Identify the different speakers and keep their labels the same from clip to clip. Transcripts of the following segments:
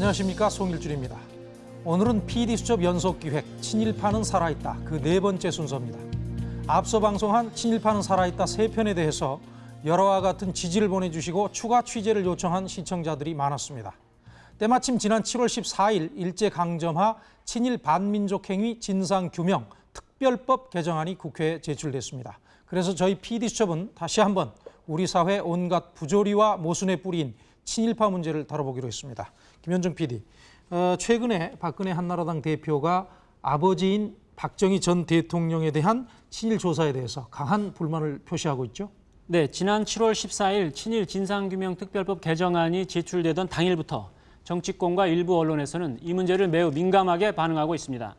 Speaker 1: 안녕하십니까 송일준입니다. 오늘은 PD수첩 연속기획 친일파는 살아있다 그 네 번째 순서입니다. 앞서 방송한 친일파는 살아있다 세 편에 대해서 여러와 같은 지지를 보내주시고 추가 취재를 요청한 시청자들이 많았습니다. 때마침 지난 7월 14일 일제강점하 친일 반민족 행위 진상규명 특별법 개정안이 국회에 제출됐습니다. 그래서 저희 PD수첩은 다시 한번 우리 사회 온갖 부조리와 모순의 뿌리인 친일파 문제를 다뤄보기로 했습니다. 김현정 PD, 어, 최근에 박근혜 한나라당 대표가 아버지인 박정희 전 대통령에 대한 친일 조사에 대해서 강한 불만을 표시하고 있죠.
Speaker 2: 네, 지난 7월 14일 친일 진상규명 특별법 개정안이 제출되던 당일부터 정치권과 일부 언론에서는 이 문제를 매우 민감하게 반응하고 있습니다.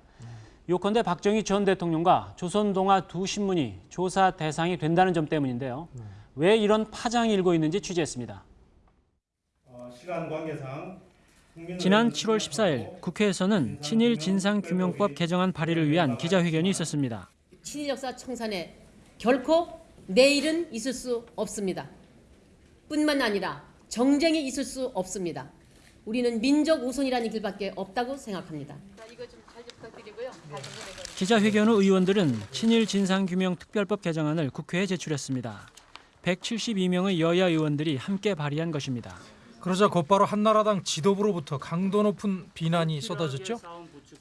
Speaker 2: 요컨대 박정희 전 대통령과 조선동아 두 신문이 조사 대상이 된다는 점 때문인데요. 왜 이런 파장이 일고 있는지 취재했습니다.
Speaker 3: 어, 시간 관계상
Speaker 2: 지난 7월 14일 국회에서는 친일 진상규명법 개정안 발의를 위한 기자회견이 있었습니다.
Speaker 4: 친일 역사 청산에 결코 내일은 있을 수 없습니다. 뿐만 아니라 정쟁이 있을 수 없습니다. 우리는 민족 우선이라는 길밖에 없다고 생각합니다.
Speaker 2: 기자회견 후 의원들은 친일 진상규명 특별법 개정안을 국회에 제출했습니다. 172명의 여야 의원들이 함께 발의한 것입니다.
Speaker 1: 그러자 곧바로 한나라당 지도부로부터 강도 높은 비난이 쏟아졌죠.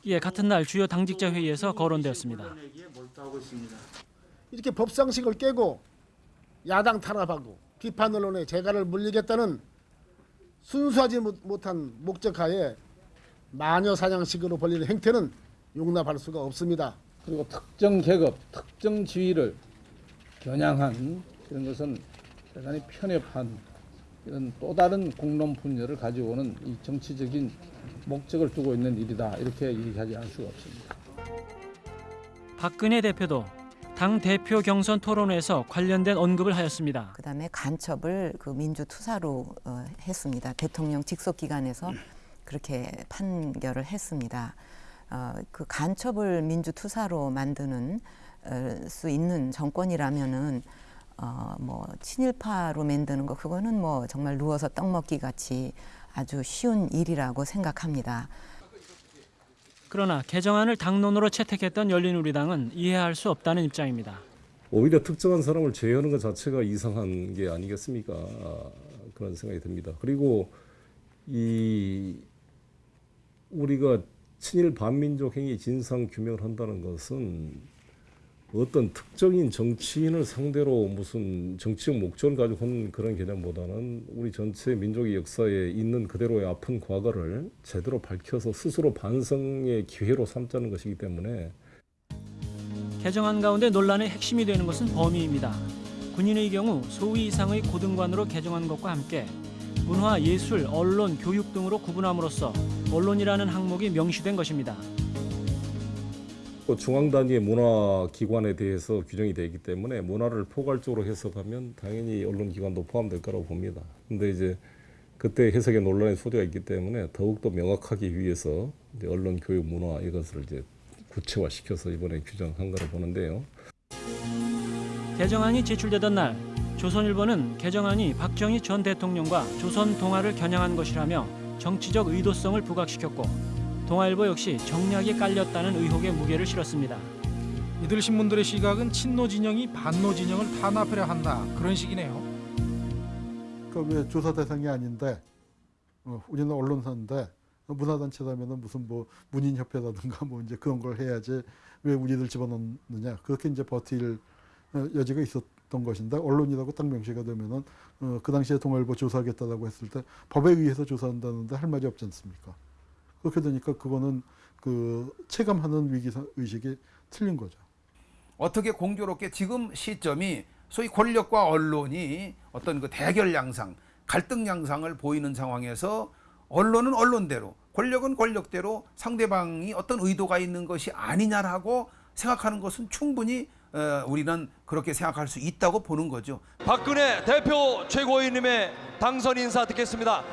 Speaker 2: 예, 같은 날 주요 당직자 회의에서 거론되었습니다.
Speaker 5: 이렇게 법상식을 깨고 야당 탄압하고 비판 언론에 재갈을 물리겠다는 순수하지 못- 못한 목적하에 마녀 사냥식으로 벌리는 행태는 용납할 수가 없습니다.
Speaker 6: 그리고 특정 계급, 특정 지위를 겨냥한 이런 것은 대단히 편협한 이런 또 다른 공론 분열을 가져오는 이 정치적인 목적을 두고 있는 일이다 이렇게 얘기하지 않을 수가 없습니다.
Speaker 2: 박근혜 대표도 당 대표 경선 토론회에서 관련된 언급을 하였습니다.
Speaker 7: 그다음에 간첩을 그 민주투사로 어, 했습니다. 대통령 직속 기관에서 그렇게 판결을 했습니다. 어, 그 간첩을 민주투사로 만드는 어, 수 있는 정권이라면은 어, 뭐 친일파로 만드는 거 그거는 뭐 정말 누워서 떡 먹기 같이 아주 쉬운 일이라고 생각합니다.
Speaker 2: 그러나 개정안을 당론으로 채택했던 열린우리당은 이해할 수 없다는 입장입니다.
Speaker 8: 오히려 특정한 사람을 제외하는 것 자체가 이상한 게 아니겠습니까? 그런 생각이 듭니다. 그리고 이 우리가 친일 반민족 행위 진상 규명을 한다는 것은 어떤 특정인 정치인을 상대로 무슨 정치적 목적을 가지고 한 그런 개념보다는 우리 전체 민족의 역사에 있는 그대로의 아픈 과거를 제대로 밝혀서 스스로 반성의 기회로 삼자는 것이기 때문에
Speaker 2: 개정안 가운데 논란의 핵심이 되는 것은 범위입니다. 군인의 경우 소위 이상의 고등관으로 개정한 것과 함께 문화, 예술, 언론, 교육 등으로 구분함으로써 언론이라는 항목이 명시된 것입니다.
Speaker 8: 또 중앙 단위의 문화 기관에 대해서 규정이 되기 때문에 문화를 포괄적으로 해석하면 당연히 언론 기관도 포함될 거라고 봅니다. 근데 이제 그때 해석에 논란의 소지가 있기 때문에 더욱더 명확하기 위해서 언론 교육 문화 이것을 이제 구체화시켜서 이번에 규정한 거로 보는데요.
Speaker 2: 개정안이 제출되던 날 조선일보는 개정안이 박정희 전 대통령과 조선 동아를 겨냥한 것이라며 정치적 의도성을 부각시켰고 동아일보 역시 정략이 깔렸다는 의혹에 무게를 실었습니다.
Speaker 1: 이들 신문들의 시각은 친노 진영이 반노 진영을 탄압하려 한다 그런 식이네요.
Speaker 9: 그왜 조사 대상이 아닌데 어, 우리는 언론사인데 문화단체라면은 무슨 뭐 문인협회라든가 뭐 이제 그런 걸 해야지 왜 우리들 집어넣느냐 그렇게 이제 버틸 어, 여지가 있었던 것인데 언론이라고 딱 명시가 되면은 어, 그 당시에 동아일보 조사하겠다라고 했을 때 법에 의해서 조사한다는데 할 말이 없지 않습니까? 그렇게 되니까 그거는 그 체감하는 위기 의식이 틀린 거죠.
Speaker 10: 어떻게 공교롭게 지금 시점이 소위 권력과 언론이 어떤 그 대결 양상, 갈등 양상을 보이는 상황에서 언론은 언론대로, 권력은 권력대로 상대방이 어떤 의도가 있는 것이 아니냐라고 생각하는 것은 충분히 어, 우리는 그렇게 생각할 수 있다고 보는 거죠.
Speaker 11: 박근혜 대표 최고위원님의 당선 인사 듣겠습니다.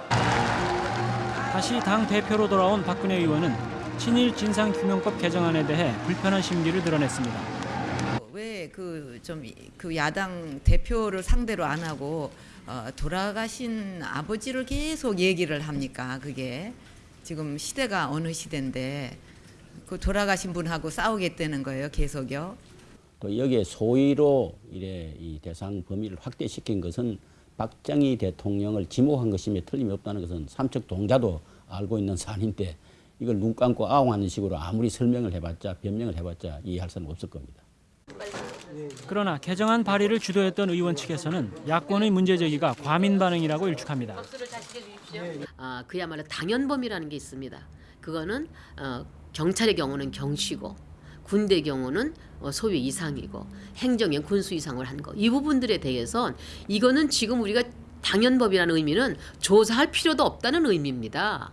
Speaker 2: 다시 당 대표로 돌아온 박근혜 의원은 친일 진상규명법 개정안에 대해 불편한 심리를 드러냈습니다.
Speaker 7: 왜 그좀그 야당 대표를 상대로 안 하고 어, 돌아가신 아버지를 계속 얘기를 합니까? 그게 지금 시대가 어느 시대인데 그 돌아가신 분하고 싸우겠다는 거예요, 계속요.
Speaker 12: 또 여기에 소위로 이래 이 대상 범위를 확대시킨 것은 박정희 대통령을 지목한 것임에 틀림이 없다는 것은 삼척 동자도 알고 있는 사안인데 이걸 눈 감고 아웅하는 식으로 아무리 설명을 해봤자 변명을 해봤자 이해할 수는 없을 겁니다.
Speaker 2: 그러나 개정안 발의를 주도했던 의원 측에서는 야권의 문제 제기가 과민 반응이라고 일축합니다.
Speaker 4: 아, 그야말로 당연범이라는 게 있습니다. 그거는 어, 경찰의 경우는 경시고 군대 경우는 어, 소위 이상이고 행정의 군수 이상을 한 거. 이 부분들에 대해서 이거는 지금 우리가 당연법이라는 의미는 조사할 필요도 없다는 의미입니다.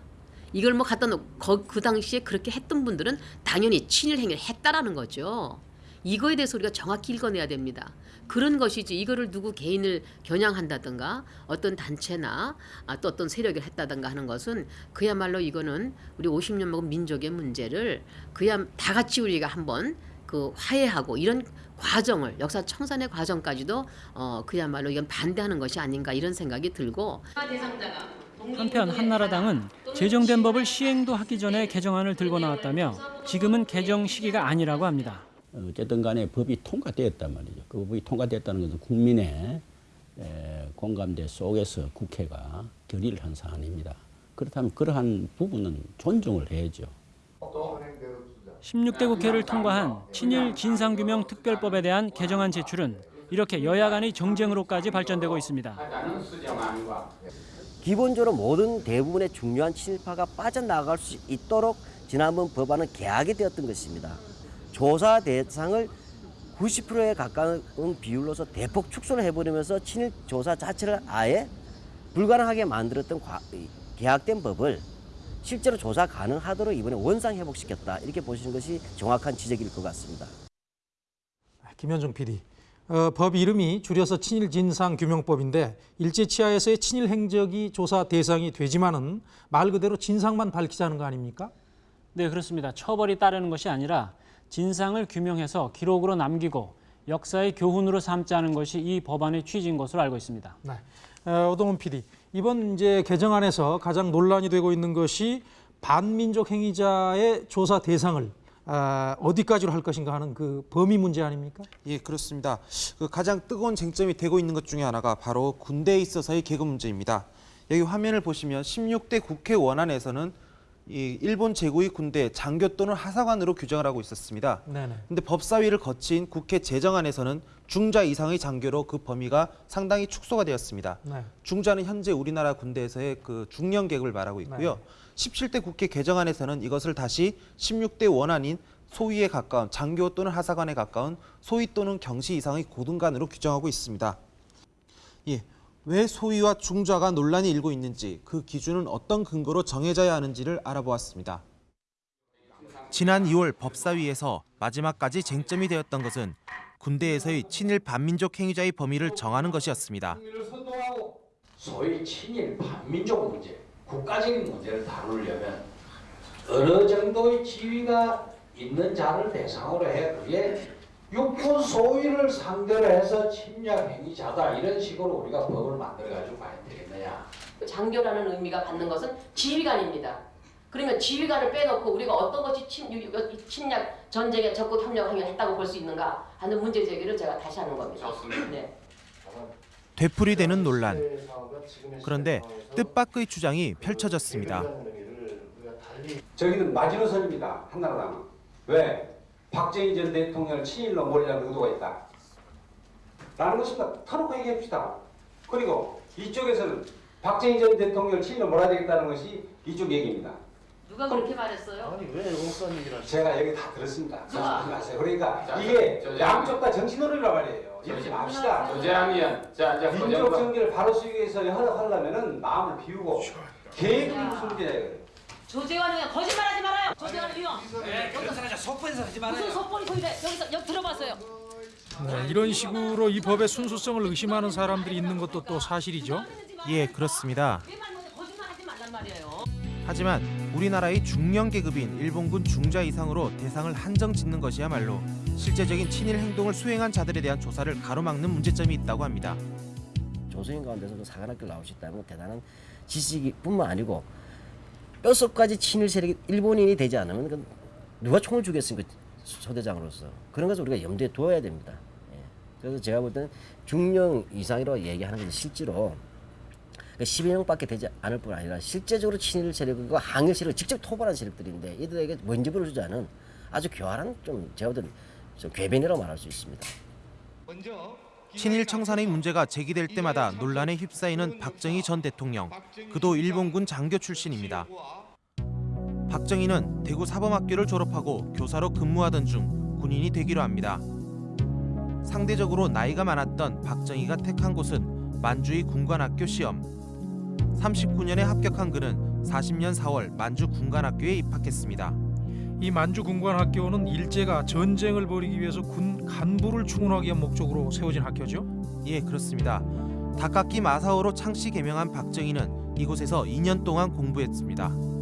Speaker 4: 이걸 뭐 갖다 놓고 그 당시에 그렇게 했던 분들은 당연히 친일 행위를 했다라는 거죠. 이거에 대해서 우리가 정확히 읽어내야 됩니다. 그런 것이지 이거를 누구 개인을 겨냥한다든가 어떤 단체나 아, 또 어떤 세력을 했다든가 하는 것은 그야말로 이거는 우리 50년 먹은 민족의 문제를 그야 다 같이 우리가 한번 그 화해하고 이런 과정을 역사 청산의 과정까지도 어 그야말로 이건 반대하는 것이 아닌가 이런 생각이 들고
Speaker 2: 한편 한나라당은 제정된 법을 시행도 하기 전에 개정안을 들고 나왔다며 지금은 개정 시기가 아니라고 합니다.
Speaker 12: 어쨌든 간에 법이 통과되었단 말이죠. 그 법이 통과됐다는 것은 국민의 에, 공감대 속에서 국회가 결의를 한 사안입니다. 그렇다면 그러한 부분은 존중을 해야죠.
Speaker 2: 16대 국회를 통과한 친일 진상규명 특별법에 대한 개정안 제출은 이렇게 여야 간의 정쟁으로까지 발전되고 있습니다.
Speaker 13: 기본적으로 모든 대부분의 중요한 친일파가 빠져나갈 수 있도록 지난번 법안은 개혁이 되었던 것입니다. 조사 대상을 90%에 가까운 비율로서 대폭 축소를 해버리면서 친일 조사 자체를 아예 불가능하게 만들었던 과- 이 개혁된 법을 실제로 조사 가능하도록 이번에 원상 회복시켰다 이렇게 보시는 것이 정확한 지적일 것 같습니다.
Speaker 1: 김현중 PD. 어, 법 이름이 줄여서 친일 진상 규명법인데 일제 치하에서의 친일 행적이 조사 대상이 되지만은 말 그대로 진상만 밝히자는 거 아닙니까?
Speaker 2: 네, 그렇습니다. 처벌이 따르는 것이 아니라 진상을 규명해서 기록으로 남기고 역사의 교훈으로 삼자는 것이 이 법안의 취지인 것으로 알고 있습니다.
Speaker 1: 네. 어, 오동훈 PD. 이번 이제 개정안에서 가장 논란이 되고 있는 것이 반민족 행위자의 조사 대상을 아, 어디까지로 할 것인가 하는 그 범위 문제 아닙니까?
Speaker 14: 예, 그렇습니다. 그 가장 뜨거운 쟁점이 되고 있는 것 중에 하나가 바로 군대에 있어서의 계급 문제입니다. 여기 화면을 보시면 16대 국회 원안에서는 이 일본 제국의 군대 장교 또는 하사관으로 규정을 하고 있었습니다. 근데 법사위를 거친 국회 제정안에서는 중자 이상의 장교로 그 범위가 상당히 축소가 되었습니다.
Speaker 1: 네.
Speaker 14: 중자는 현재 우리나라 군대에서의 그 중령 계급을 말하고 있고요. 17대 국회 개정안에서는 이것을 다시 16대 원안인 소위에 가까운 장교 또는 하사관에 가까운 소위 또는 경시 이상의 고등관으로 규정하고 있습니다. 예, 왜 소위와 중자가 논란이 일고 있는지 그 기준은 어떤 근거로 정해져야 하는지를 알아보았습니다. 지난 2월 법사위에서 마지막까지 쟁점이 되었던 것은 군대에서의 친일 반민족 행위자의 범위를 정하는 것이었습니다.
Speaker 15: 소위 친일 반민족 문제, 국가적인 문제를 다루려면 어느 정도의 지위가 있는 자를 대상으로 해 그게 육군 소위를 상대로 해서 침략 행위자다 이런 식으로 우리가 법을 만들어 가지고 봐야 되겠느냐?
Speaker 4: 장교라는 의미가 받는 것은 지휘관입니다. 그러면 지휘관을 빼놓고 우리가 어떤 것이 침, 침략 전쟁에 적극 협력 행위를 했다고 볼 수 있는가 하는 문제 제기를 제가 다시 하는 겁니다. 네.
Speaker 14: 되풀이되는 논란. 그런데 뜻밖의 주장이 펼쳐졌습니다.
Speaker 15: 저기는 마지노선입니다. 한나라당은 왜 박정희 전 대통령을 친일로 몰려는 의도가 있다. 라는 것입니다. 터놓고 얘기합시다. 그리고 이쪽에서는 박정희 전 대통령을 친일로 몰아야 되겠다는 것이 이쪽 얘기입니다.
Speaker 4: 누가 그렇게 말했어요?
Speaker 15: 아니 왜 엉뚱한 얘기를 제가 여기 다 들었습니다. 걱정하지 마세요. 그러니까
Speaker 16: 자,
Speaker 15: 이게
Speaker 16: 저- 저-
Speaker 15: 양쪽 다 정치놀이란 말이에요. 이러지 맙시다.
Speaker 16: 자 이제
Speaker 15: 민족 정기를 바로 쓰기 위해서 하려면은 마음을 비우고 무슨 문제냐 이거예요.
Speaker 4: 조재환 의원 거짓말하지 말아요. 조재환 의원.
Speaker 15: 그 속보에서 하지
Speaker 4: 무슨 속보리 소리래? 여기서 여기 들어봤어요.
Speaker 1: 네, 이런 식으로 이 법의 순수성을 의심하는 사람들이 있는 것도 또 사실이죠.
Speaker 14: 예, 그렇습니다. 하지만 우리나라의 중령 계급인 일본군 중자 이상으로 대상을 한정 짓는 것이야말로 실제적인 친일 행동을 수행한 자들에 대한 조사를 가로막는 문제점이 있다고 합니다.
Speaker 13: 조선인 가운데서도 사관학교 있다는 건 대단한 지식뿐만 아니고 뼛속까지 친일 세력이 일본인이 되지 않으면 누가 총을 주겠습니까 소대장으로서 그런 것을 우리가 염두에 두어야 됩니다. 예. 그래서 제가 볼 때는 중령 이상이라고 얘기하는 것은 실제로 12명밖에 되지 않을 뿐 아니라 실제적으로 친일 세력과 항일 세력을 직접 토벌한 세력들인데 이들에게 먼지부를 주지 않은 아주 교활한 좀 제가 볼 때는 좀 궤변이라고 말할 수 있습니다.
Speaker 14: 친일 청산의 문제가 제기될 때마다 논란에 휩싸이는 박정희 전 대통령. 그도 일본군 장교 출신입니다. 박정희는 대구 사범학교를 졸업하고 교사로 근무하던 중 군인이 되기로 합니다. 상대적으로 나이가 많았던 박정희가 택한 곳은 만주의 군관학교 시험. 39년에 합격한 그는 40년 4월 만주 군관학교에 입학했습니다.
Speaker 1: 이 만주 군관학교는 일제가 전쟁을 벌이기 위해서 군 간부를 충원하기 위한 목적으로 세워진 학교죠.
Speaker 14: 예, 그렇습니다. 닭깎기 마사오로 창씨 개명한 박정희는 이곳에서 2년 동안 공부했습니다.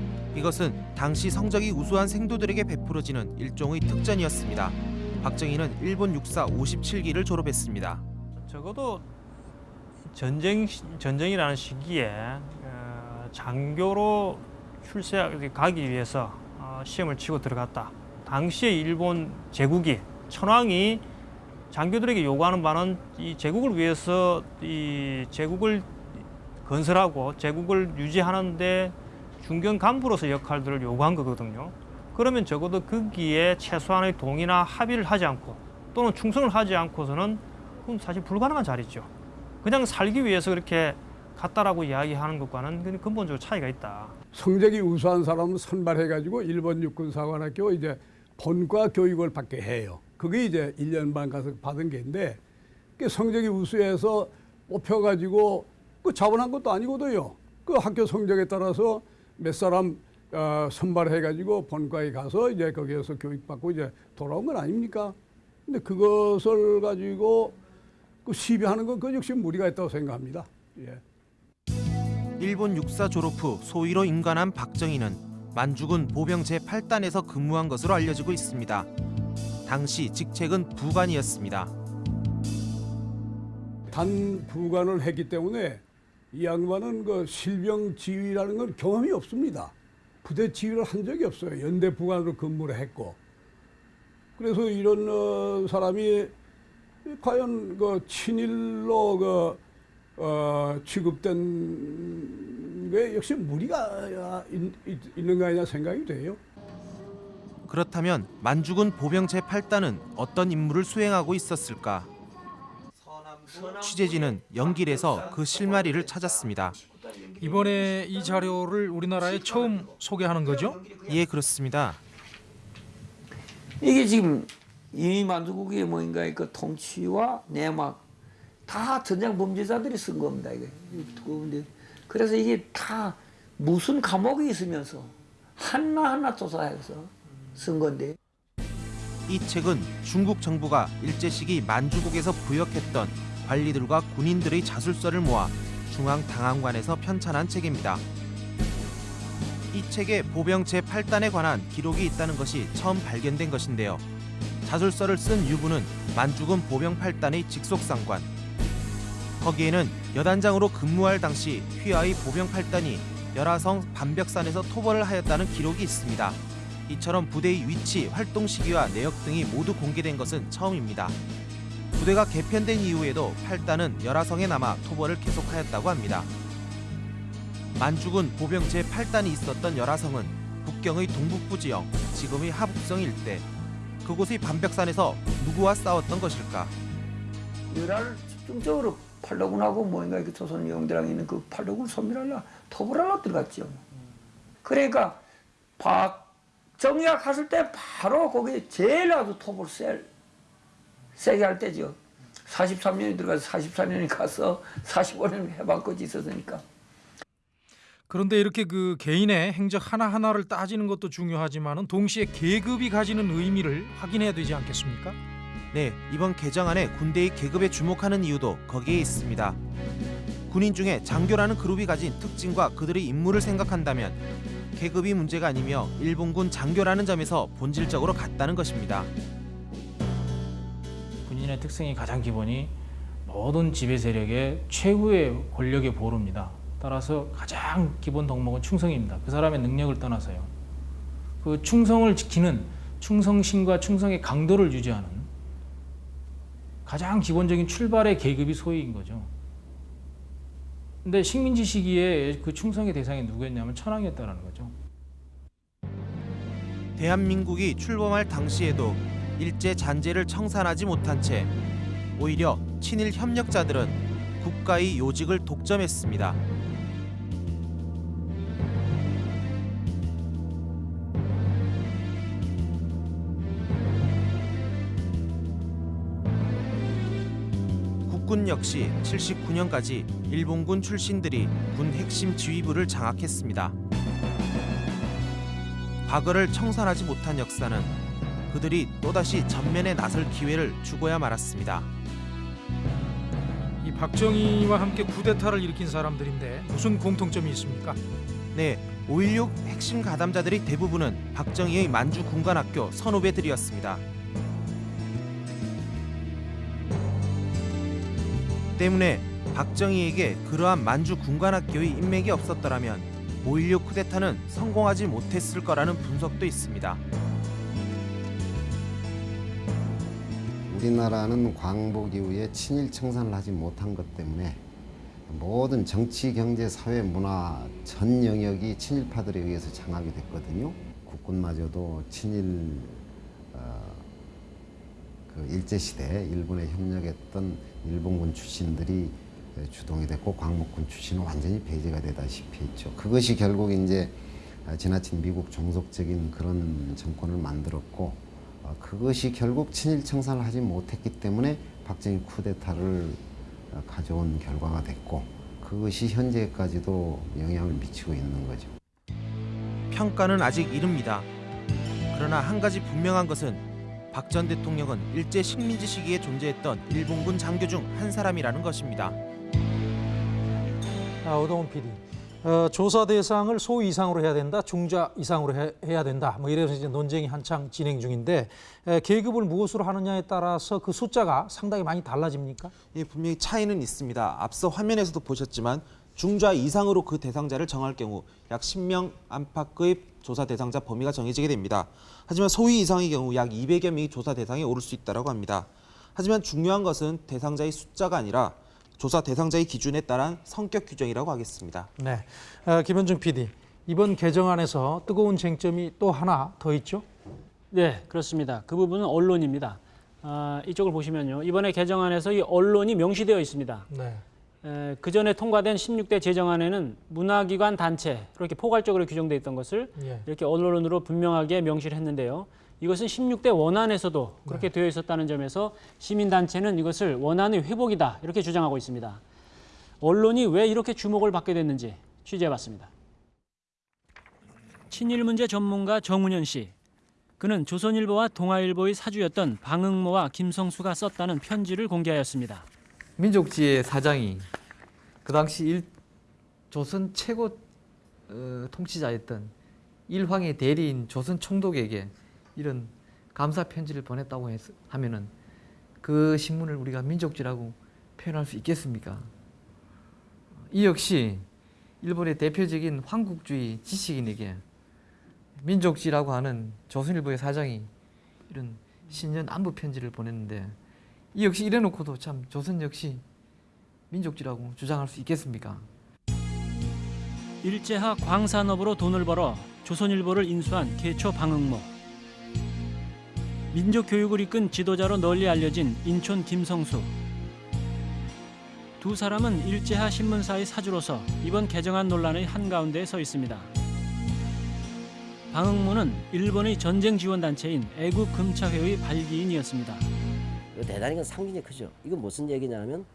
Speaker 14: 이것은 당시 성적이 우수한 생도들에게 베풀어지는 일종의 특전이었습니다. 박정희는 일본 육사 57기를 졸업했습니다.
Speaker 17: 적어도 전쟁 시- 전쟁이라는 시기에 어, 장교로 출세 가기 위해서 어, 시험을 치고 들어갔다. 당시에 일본 제국이 천황이 장교들에게 요구하는 바는 이 제국을 위해서 이 제국을 건설하고 제국을 유지하는데 중견 간부로서 역할들을 요구한 거거든요. 그러면 적어도 거기에 최소한의 동의나 합의를 하지 않고 또는 충성을 하지 않고서는 그건 사실 불가능한 자리죠. 그냥 살기 위해서 그렇게 갔다라고 이야기하는 것과는 근본적으로 차이가 있다.
Speaker 18: 성적이 우수한 사람은 선발해가지고 일본 육군 사관학교 이제 본과 교육을 받게 해요. 그게 이제 1년 반 가서 받은 게인데 그 성적이 우수해서 뽑혀가지고 그 자본한 것도 아니거든요. 그 학교 성적에 따라서 몇 사람 어, 선발해가지고 본과에 가서 이제 거기에서 교육받고 이제 돌아온 건 아닙니까? 근데 그것을 가지고 그 시비하는 건 그 역시 무리가 있다고 생각합니다. 예.
Speaker 14: 일본 육사 졸업 후 소위로 임관한 박정희는 만주군 보병 제8단에서 근무한 것으로 알려지고 있습니다. 당시 직책은 부관이었습니다.
Speaker 18: 단 부관을 했기 때문에 이 양반은 그 실병 지휘라는 건 경험이 없습니다. 부대 지휘를 한 적이 없어요. 연대 부관으로 근무를 했고. 그래서 이런 어, 사람이 과연 그 친일로 그 어, 취급된 게 역시 무리가 있, 있, 있는 거 아니냐 생각이 돼요.
Speaker 14: 그렇다면 만주군 보병 제 8단은 어떤 임무를 수행하고 있었을까? 취재진은 연길에서 그 실마리를 찾았습니다.
Speaker 1: 이번에 이 자료를 우리나라에 처음 소개하는 거죠?
Speaker 14: 예, 그렇습니다.
Speaker 19: 이게 지금 이미 만주국의 뭔가 그 통치와 내막 다 전쟁 범죄자들이 쓴 겁니다. 이게 두꺼운데 그래서 이게 다 무슨 감옥에 있으면서 하나 하나 조사해서 쓴 건데.
Speaker 14: 이 책은 중국 정부가 일제 시기 만주국에서 부역했던 관리들과 군인들의 자술서를 모아 중앙 당항관에서 편찬한 책입니다. 이 책에 보병 제8단에 관한 기록이 있다는 것이 처음 발견된 것인데요. 자술서를 쓴 유부는 만주군 보병 8단의 직속상관. 거기에는 여단장으로 근무할 당시 휘하의 보병 8단이 열화성 반벽산에서 토벌을 하였다는 기록이 있습니다. 이처럼 부대의 위치, 활동 시기와 내역 등이 모두 공개된 것은 처음입니다. 부대가 개편된 이후에도 8단은 열화성에 남아 토벌을 계속하였다고 합니다. 만주군 보병 제8단이 있었던 열화성은 북경의 동북부 지역, 지금의 하북성 일대. 그곳의 반벽산에서 누구와 싸웠던 것일까?
Speaker 19: 열화를 집중적으로 팔로군하고 뭔가 이렇게 조선 영대랑 있는 그 팔로군 소멸하려 토벌하려 들어갔죠. 그러니까 박정희가 갔을 때 바로 거기 제일 아주 토벌 셀 세게 할 때죠. 43년이 들어가서 44년이 가서 45년 해방까지 있었으니까.
Speaker 1: 그런데 이렇게 그 개인의 행적 하나하나를 따지는 것도 중요하지만은 동시에 계급이 가지는 의미를 확인해야 되지 않겠습니까?
Speaker 14: 네, 이번 개정안에 군대의 계급에 주목하는 이유도 거기에 있습니다. 군인 중에 장교라는 그룹이 가진 특징과 그들의 임무를 생각한다면 계급이 문제가 아니며 일본군 장교라는 점에서 본질적으로 같다는 것입니다.
Speaker 20: 군인의 특성이 가장 기본이 모든 지배 세력의 최후의 권력의 보루입니다. 따라서 가장 기본 덕목은 충성입니다. 그 사람의 능력을 떠나서요. 그 충성을 지키는 충성심과 충성의 강도를 유지하는 가장 기본적인 출발의 계급이 소위인 거죠. 근데 식민지 시기에 그 충성의 대상이 누구였냐면 천황이었다는 거죠.
Speaker 14: 대한민국이 출범할 당시에도 일제 잔재를 청산하지 못한 채 오히려 친일 협력자들은 국가의 요직을 독점했습니다. 국군 역시 79년까지 일본군 출신들이 군 핵심 지휘부를 장악했습니다. 과거를 청산하지 못한 역사는 그들이 또다시 전면에 나설 기회를 주고야 말았습니다.
Speaker 1: 이 박정희와 함께 쿠데타를 일으킨 사람들인데 무슨 공통점이 있습니까?
Speaker 14: 네, 5.16 핵심 가담자들의 대부분은 박정희의 만주 군관학교 선후배들이었습니다. 때문에 박정희에게 그러한 만주 군관학교의 인맥이 없었더라면 5.16 쿠데타는 성공하지 못했을 거라는 분석도 있습니다.
Speaker 21: 우리나라는 광복 이후에 친일 청산을 하지 못한 것 때문에 모든 정치, 경제, 사회, 문화 전 영역이 친일파들에 의해서 장악이 됐거든요. 국군마저도 친일 어, 그 일제 시대 일본에 협력했던 일본군 출신들이 주동이 됐고 광복군 출신은 완전히 배제가 되다시피 했죠. 그것이 결국 이제 지나친 미국 종속적인 그런 정권을 만들었고 어, 그것이 결국 친일 청산을 하지 못했기 때문에 박정희 쿠데타를 어, 가져온 결과가 됐고 그것이 현재까지도 영향을 미치고 있는 거죠.
Speaker 14: 평가는 아직 이릅니다. 그러나 한 가지 분명한 것은 박 전 대통령은 일제 식민지 시기에 존재했던 일본군 장교 중 한 사람이라는 것입니다.
Speaker 1: 아, 오동훈 PD. 어, 조사 대상을 소 이상으로 해야 된다, 중자 이상으로 해, 해야 된다. 뭐 이래서 이제 논쟁이 한창 진행 중인데 에, 계급을 무엇으로 하느냐에 따라서 그 숫자가 상당히 많이 달라집니까?
Speaker 14: 예, 분명히 차이는 있습니다. 앞서 화면에서도 보셨지만 중좌 이상으로 그 대상자를 정할 경우 약 10명 안팎의 조사 대상자 범위가 정해지게 됩니다. 하지만 소위 이상의 경우 약 200여 명이 조사 대상에 오를 수 있다고 합니다. 하지만 중요한 것은 대상자의 숫자가 아니라 조사 대상자의 기준에 따른 성격 규정이라고 하겠습니다.
Speaker 1: 네, 어, 김현중 PD. 이번 개정안에서 뜨거운 쟁점이 또 하나 더 있죠?
Speaker 2: 네, 그렇습니다. 그 부분은 언론입니다. 아, 이쪽을 보시면요. 이번에 개정안에서 이 언론이 명시되어 있습니다.
Speaker 1: 네.
Speaker 2: 에, 그 전에 통과된 16대 제정안에는 문화기관 단체 이렇게 포괄적으로 규정돼 있던 것을
Speaker 1: 예.
Speaker 2: 이렇게 언론으로 분명하게 명시를 했는데요. 이것은 16대 원안에서도 그렇게 되어 있었다는 점에서 시민단체는 이것을 원안의 회복이다 이렇게 주장하고 있습니다. 언론이 왜 이렇게 주목을 받게 됐는지 취재해봤습니다. 친일 문제 전문가 정운현 씨. 그는 조선일보와 동아일보의 사주였던 방응모와 김성수가 썼다는 편지를 공개하였습니다.
Speaker 22: 민족지의 사장이 그 당시 일, 조선 최고 어, 통치자였던 일황의 대리인 조선 총독에게 이런 감사 편지를 보냈다고 했, 하면은 그 신문을 우리가 민족지라고 표현할 수 있겠습니까? 이 역시 일본의 대표적인 황국주의 지식인에게 민족지라고 하는 조선일보의 사장이 이런 신년 안부 편지를 보냈는데 이 역시 이래놓고도 참 조선 역시 민족지라고 주장할 수 있겠습니까?
Speaker 2: 일제하 광산업으로 돈을 벌어 조선일보를 인수한 개초 방응모. 민족 교육을 이끈 지도자로 널리 알려진 인촌 김성수. 두 사람은 일제하 신문사의 사주로서 이번 개정안 논란의 한가운데에 서 있습니다. 방응모는 일본의 전쟁 지원 단체인 애국 금차회의 발기인이었습니다.
Speaker 13: 대단히 건 상징이 크죠. 이건 무슨 얘기냐면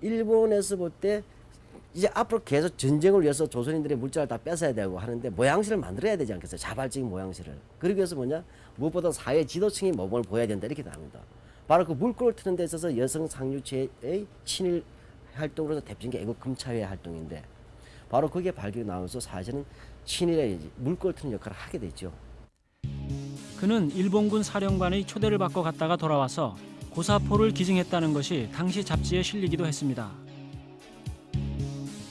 Speaker 13: 일본에서 볼때 이제 앞으로 계속 전쟁을 위해서 조선인들의 물자를 다 뺏어야 되고 하는데 모양새를 만들어야 되지 않겠어요? 자발적인 모양새를. 그러기 위해서 뭐냐? 무엇보다 사회 지도층이 모범을 보여야 된다 이렇게 답니다. 바로 그 물꼬를 트는 데 있어서 여성 상류체의 친일 활동으로서 대표적인 게 애국 금차회 활동인데 바로 그게 발견이 나오면서 사실은 친일의 물꼬를 트는 역할을 하게 됐죠.
Speaker 2: 그는 일본군 사령관의 초대를 받고 갔다가 돌아와서 고사포를 기증했다는 것이 당시 잡지에 실리기도 했습니다.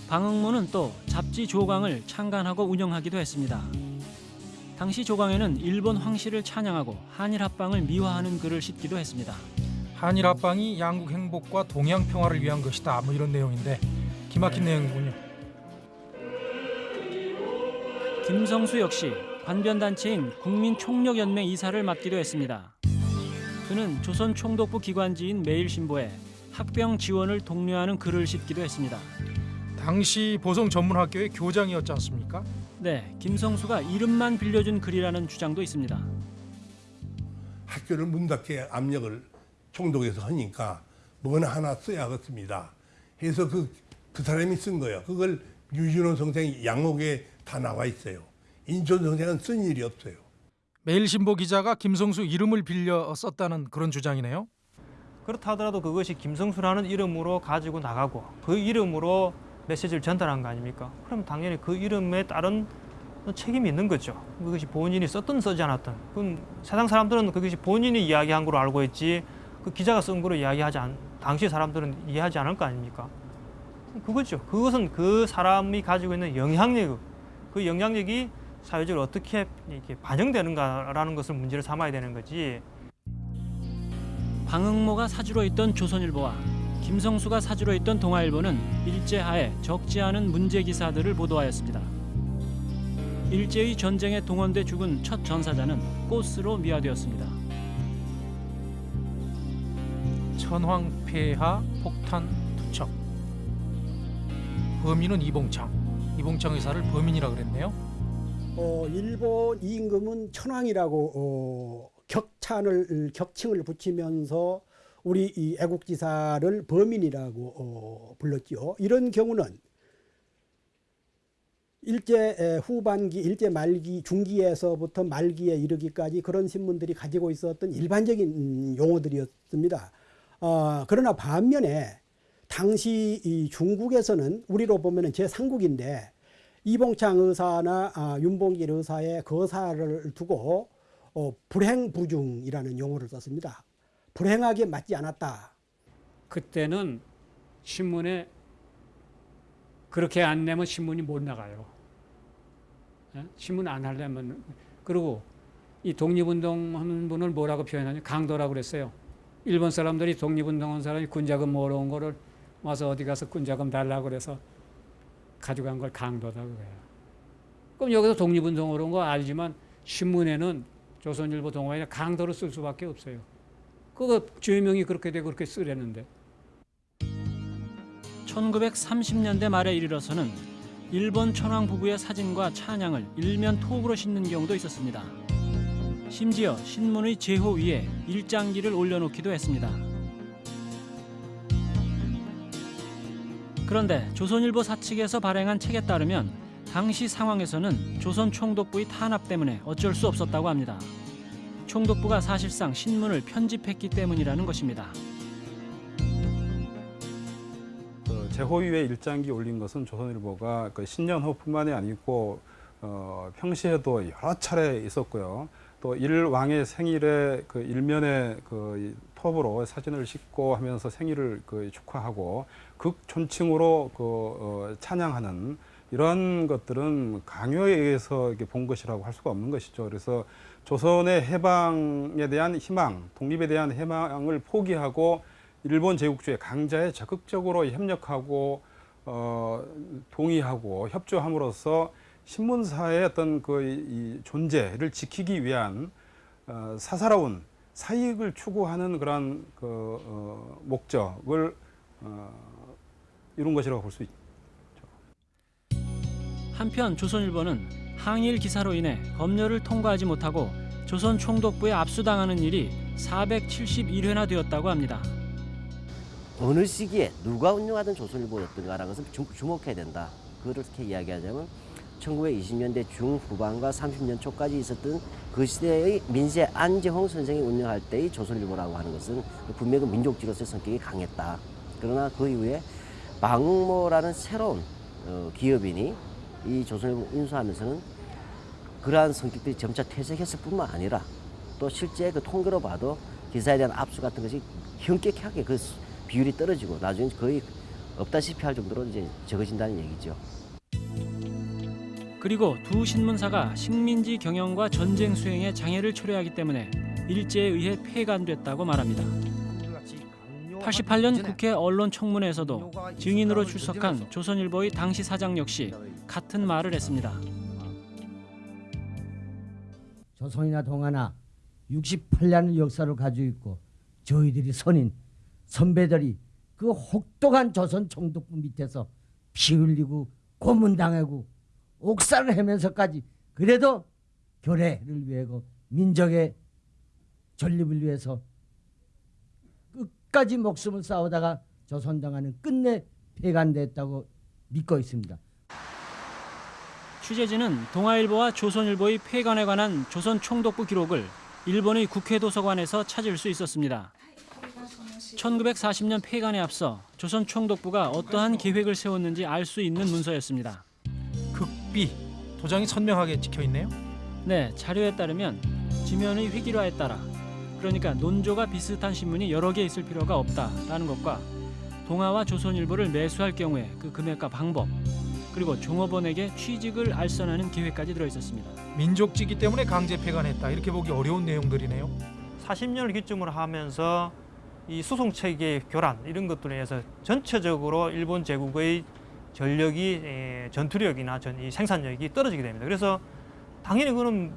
Speaker 2: 방응모는 또 잡지 조강을 창간하고 운영하기도 했습니다. 당시 조강에는 일본 황실을 찬양하고 한일 합방을 미화하는 글을 싣기도 했습니다.
Speaker 1: 한일 합방이 양국 행복과 동양 평화를 위한 것이다. 뭐 이런 내용인데 기막힌 내용이군요.
Speaker 2: 김성수 역시 관변단체인 국민총력연맹 이사를 맡기도 했습니다. 그는 조선 총독부 기관지인 매일신보에 학병 지원을 독려하는 글을 싣기도 했습니다.
Speaker 1: 당시 보성 전문학교의 교장이었지 않습니까?
Speaker 2: 네, 김성수가 이름만 빌려준 글이라는 주장도 있습니다.
Speaker 23: 학교를 문 닫게 압력을 총독에서 하니까 뭐나 하나 써야겠습니다. 해서 그, 그 사람이 쓴 거예요. 그걸 유준호 선생이 양옥에 다 나와 있어요. 인천 선생은 쓴 일이 없어요.
Speaker 1: 매일신보 기자가 김성수 이름을 빌려 썼다는 그런 주장이네요.
Speaker 17: 그렇다 하더라도 그것이 김성수라는 이름으로 가지고 나가고 그 이름으로 메시지를 전달한 거 아닙니까? 그럼 당연히 그 이름에 따른 책임이 있는 거죠. 그것이 본인이 썼든 쓰지 않았든. 그건 세상 사람들은 그것이 본인이 이야기한 걸로 알고 있지 그 기자가 쓴 거로 이야기하지 않, 당시 사람들은 이해하지 않을 거 아닙니까? 그거죠. 그것은 그 사람이 가지고 있는 영향력, 그 영향력이 사회적으로 어떻게 이렇게 반영되는가라는 것을 문제를 삼아야 되는 거지.
Speaker 2: 방응모가 사주로 있던 조선일보와 김성수가 사주로 있던 동아일보는 일제하에 적지 않은 문제 기사들을 보도하였습니다. 일제의 전쟁에 동원돼 죽은 첫 전사자는 꽃으로 미화되었습니다.
Speaker 1: 천황 폐하 폭탄 투척. 범인은 이봉창. 이봉창 의사를 범인이라 그랬네요.
Speaker 24: 어, 일본 임금은 천황이라고 어, 격찬을 격칭을 붙이면서 우리 이 애국지사를 범인이라고 어, 불렀죠. 이런 경우는 일제 후반기, 일제 말기, 중기에서부터 말기에 이르기까지 그런 신문들이 가지고 있었던 일반적인 용어들이었습니다. 어, 그러나 반면에 당시 이 중국에서는 우리로 보면 제3국인데 이봉창 의사나 아, 윤봉길 의사의 거사를 두고 어, 불행부중이라는 용어를 썼습니다. 불행하게 맞지 않았다.
Speaker 25: 그때는 신문에 그렇게 안 내면 신문이 못 나가요. 예? 신문 안 하려면 그리고 이 독립운동하는 분을 뭐라고 표현하냐 강도라고 그랬어요. 일본 사람들이 독립운동한 사람이 군자금 모아온 거를 와서 어디 가서 군자금 달라고 그래서 가져간 걸 강도다 그래요. 그럼 여기서 독립운동으로 온 거 알지만 신문에는 조선일보 동아일에 강도로 쓸 수밖에 없어요. 그거 죄명이 그렇게 되고 그렇게 쓰려는데.
Speaker 2: 1930년대 말에 이르러서는 일본 천황 부부의 사진과 찬양을 일면 톡으로 싣는 경우도 있었습니다. 심지어 신문의 제호 위에 일장기를 올려놓기도 했습니다. 그런데 조선일보 사측에서 발행한 책에 따르면 당시 상황에서는 조선 총독부의 탄압 때문에 어쩔 수 없었다고 합니다. 총독부가 사실상 신문을 편집했기 때문이라는 것입니다.
Speaker 26: 그 제호위에 일장기 올린 것은 조선일보가 그 신년호뿐만이 아니고 어, 평시에도 여러 차례 있었고요. 또 일왕의 생일에 그 일면에 그 톱으로 사진을 싣고 하면서 생일을 그 축하하고 극존칭으로 그 어, 찬양하는 이런 것들은 강요에 의해서 이렇게 본 것이라고 할 수가 없는 것이죠. 그래서 조선의 해방에 대한 희망, 독립에 대한 희망을 포기하고 일본 제국주의 강자에 적극적으로 협력하고 어, 동의하고 협조함으로써 신문사의 어떤 그이 존재를 지키기 위한 어, 사사로운 사익을 추구하는 그런 그 어, 목적을 어, 이룬 것이라고 볼 수 있죠.
Speaker 2: 한편 조선일보는 항일 기사로 인해 검열을 통과하지 못하고 조선 총독부에 압수당하는 일이 471회나 되었다고 합니다.
Speaker 13: 어느 시기에 누가 운영하던 조선일보였던가라는 것을 주, 주목해야 된다. 그렇게 이야기하자면 1920년대 중후반과 30년 초까지 있었던 그 시대의 민세 안재홍 선생이 운영할 때의 조선일보라고 하는 것은 분명히 민족지로서의 성격이 강했다. 그러나 그 이후에 방모라는 새로운 어, 기업인이 이 조선일보 인수하면서는 그러한 성격들이 점차 퇴색했을 뿐만 아니라 또 실제 그 통계로 봐도 기사에 대한 압수 같은 것이 현격하게 그 비율이 떨어지고 나중에 거의 없다시피 할 정도로 이제 적어진다는 얘기죠.
Speaker 2: 그리고 두 신문사가 식민지 경영과 전쟁 수행에 장애를 초래하기 때문에 일제에 의해 폐간됐다고 말합니다. 88년 국회 언론청문회에서도 증인으로 출석한 조선일보의 당시 사장 역시 같은 말을 했습니다.
Speaker 27: 조선이나 동아나 68년 역사를 가지고 있고 저희들이 선인 선배들이 그 혹독한 조선 총독부 밑에서 피 흘리고 고문당하고 옥살을 헤면서까지 그래도 교례를 위하고 민족의 전립을 위해서 끝까지 목숨을 싸우다가 조선당하는 끝내 폐간됐다고 믿고 있습니다.
Speaker 2: 취재진은 동아일보와 조선일보의 폐간에 관한 조선 총독부 기록을 일본의 국회 도서관에서 찾을 수 있었습니다. 1940년 폐간에 앞서 조선 총독부가 어떠한 계획을 세웠는지 알 수 있는 문서였습니다.
Speaker 1: 극비 도장이 선명하게 찍혀 있네요.
Speaker 2: 네, 자료에 따르면 지면의 획일화에 따라 그러니까 논조가 비슷한 신문이 여러 개 있을 필요가 없다라는 것과 동아와 조선일보를 매수할 경우에 그 금액과 방법 그리고 종업원에게 취직을 알선하는 계획까지 들어 있었습니다.
Speaker 1: 민족지기 때문에 강제 폐간했다 이렇게 보기 어려운 내용들이네요.
Speaker 17: 40년을 기점으로 하면서 이 수송 체계 교란 이런 것들에 의해서 전체적으로 일본 제국의 전력이 에, 전투력이나 전, 이 생산력이 떨어지게 됩니다. 그래서 당연히 그는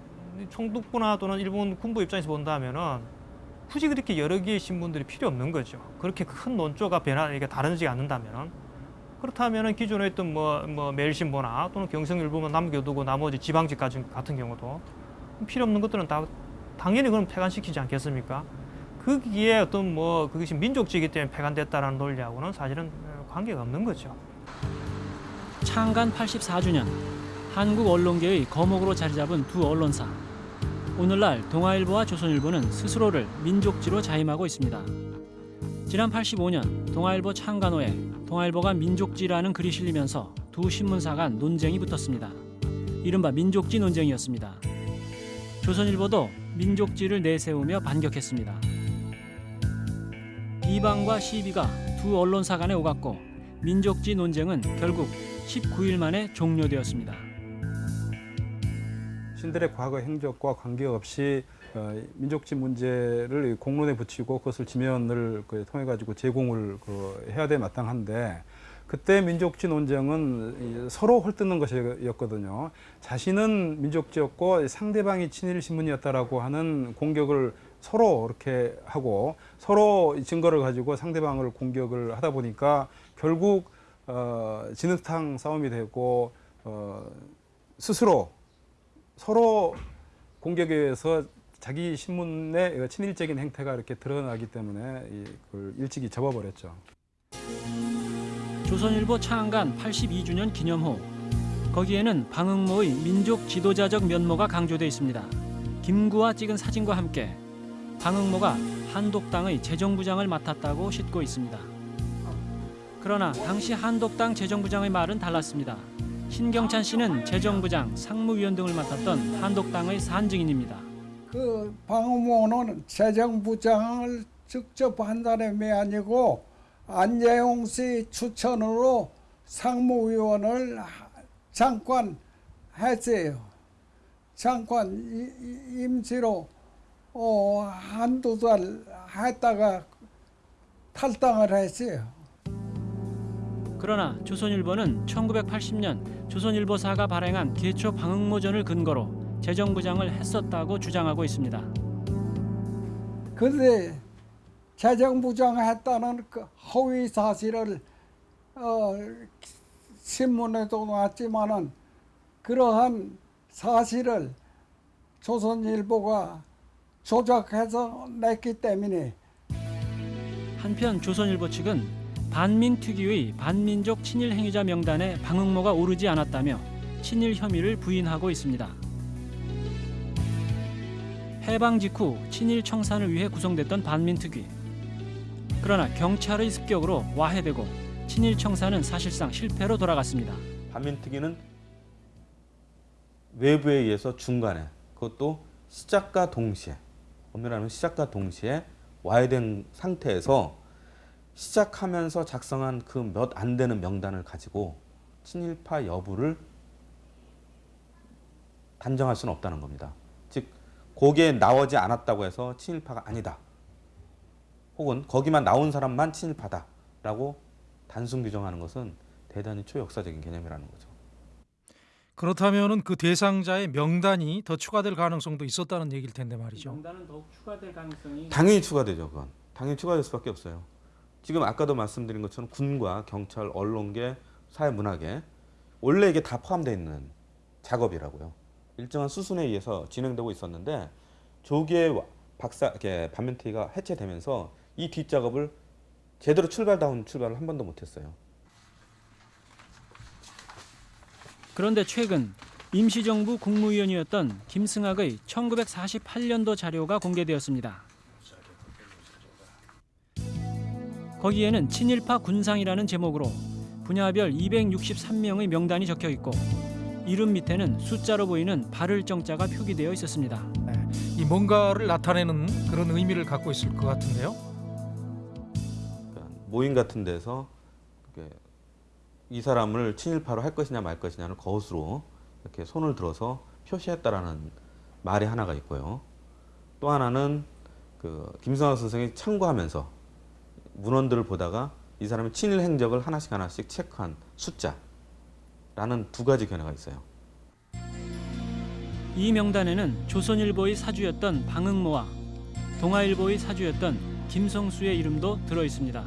Speaker 17: 총독부나 또는 일본 군부 입장에서 본다면은 굳이 그렇게 여러 개의 신분들이 필요 없는 거죠. 그렇게 큰 논조가 변화, 다르지 않는다면은 그렇다면은 기존에 있던 뭐, 뭐 매일신보나 또는 경성일보만 남겨두고 나머지 지방지 같은 경우도 필요 없는 것들은 다 당연히 그럼 폐간시키지 않겠습니까? 거기에 어떤 뭐 그것이 민족지기 때문에 폐간됐다라는 논리하고는 사실은 관계가 없는 거죠.
Speaker 2: 창간 84주년 한국 언론계의 거목으로 자리 잡은 두 언론사. 오늘날 동아일보와 조선일보는 스스로를 민족지로 자임하고 있습니다. 지난 85년 동아일보 창간호에 동아일보가 민족지라는 글이 실리면서 두 신문사 간 논쟁이 붙었습니다. 이른바 민족지 논쟁이었습니다. 조선일보도 민족지를 내세우며 반격했습니다. 비방과 시비가 두 언론사 간에 오갔고 민족지 논쟁은 결국 19일 만에 종료되었습니다.
Speaker 26: 신들의 과거 행적과 관계없이 어, 민족지 문제를 공론에 붙이고 그것을 지면을 그 통해 가지고 제공을 그 해야 돼 마땅한데 그때 민족지 논쟁은 이 서로 헐뜯는 것이었거든요. 자신은 민족지였고 상대방이 친일 신문이었다라고 하는 공격을 서로 이렇게 하고 서로 증거를 가지고 상대방을 공격을 하다 보니까 결국 어, 진흙탕 싸움이 되고 어, 스스로 서로 공격에 의해서 자기 신문의 친일적인 행태가 이렇게 드러나기 때문에 이걸 일찍이 접어버렸죠.
Speaker 2: 조선일보 창간 82주년 기념호. 거기에는 방응모의 민족 지도자적 면모가 강조돼 있습니다. 김구와 찍은 사진과 함께 방응모가 한독당의 재정부장을 맡았다고 싣고 있습니다. 그러나 당시 한독당 재정부장의 말은 달랐습니다. 신경찬 씨는 재정부장, 상무위원 등을 맡았던 한독당의 산증인입니다.
Speaker 28: 그 방어모는 재정부장을 직접 한 사람이 아니고 안재홍 씨 추천으로 상무위원을 잠깐 했어요. 잠깐 임시로 어, 한두 달 했다가 탈당을 했어요.
Speaker 2: 그러나 조선일보는 1980년 조선일보사가 발행한 기초 방응모전을 근거로 재정부장을 했었다고 주장하고 있습니다.
Speaker 28: 근데 재정부장 했다는 그 허위 사실을 어, 신문에도 나왔지만은 그러한 사실을 조선일보가 조작해서 냈기 때문에
Speaker 2: 한편 조선일보 측은 반민 특유의 반민족 친일 행위자 명단에 방응모가 오르지 않았다며 친일 혐의를 부인하고 있습니다. 해방 직후 친일 청산을 위해 구성됐던 반민특위. 그러나 경찰의 습격으로 와해되고 친일 청산은 사실상 실패로 돌아갔습니다.
Speaker 29: 반민특위는 외부에 의해서 중간에 그것도 시작과 동시에 엄밀하면 시작과 동시에 와해된 상태에서 시작하면서 작성한 그 몇 안 되는 명단을 가지고 친일파 여부를 단정할 수는 없다는 겁니다. 즉 거기에 나오지 않았다고 해서 친일파가 아니다. 혹은 거기만 나온 사람만 친일파다라고 단순 규정하는 것은 대단히 초역사적인 개념이라는 거죠.
Speaker 1: 그렇다면은 그 대상자의 명단이 더 추가될 가능성도 있었다는 얘기일 텐데 말이죠.
Speaker 2: 명단은 더욱 추가될 가능성이
Speaker 29: 당연히 추가되죠. 그건 당연히 추가될 수밖에 없어요. 지금 아까도 말씀드린 것처럼 군과 경찰, 언론계, 사회문화계 원래 이게 다 포함되어 있는 작업이라고요. 일정한 수순에 의해서 진행되고 있었는데 조기에 박사 반면태가 해체되면서 이 뒷작업을 제대로 출발다운 출발을 한 번도 못했어요.
Speaker 2: 그런데 최근 임시정부 국무위원이었던 김승학의 1948년도 자료가 공개되었습니다. 거기에는 친일파 군상이라는 제목으로 분야별 263명의 명단이 적혀 있고 이름 밑에는 숫자로 보이는 발을 정자가 표기되어 있었습니다.
Speaker 1: 이 뭔가를 나타내는 그런 의미를 갖고 있을 것 같은데요.
Speaker 29: 모임 같은 데서 이 사람을 친일파로 할 것이냐 말 것이냐를 거스로 이렇게 손을 들어서 표시했다라는 말이 하나가 있고요. 또 하나는 그 김성학 선생이 참고하면서 문헌들을 보다가 이 사람의 친일 행적을 하나씩 하나씩 체크한 숫자라는 두 가지 견해가 있어요.
Speaker 2: 이 명단에는 조선일보의 사주였던 방응모와 동아일보의 사주였던 김성수의 이름도 들어 있습니다.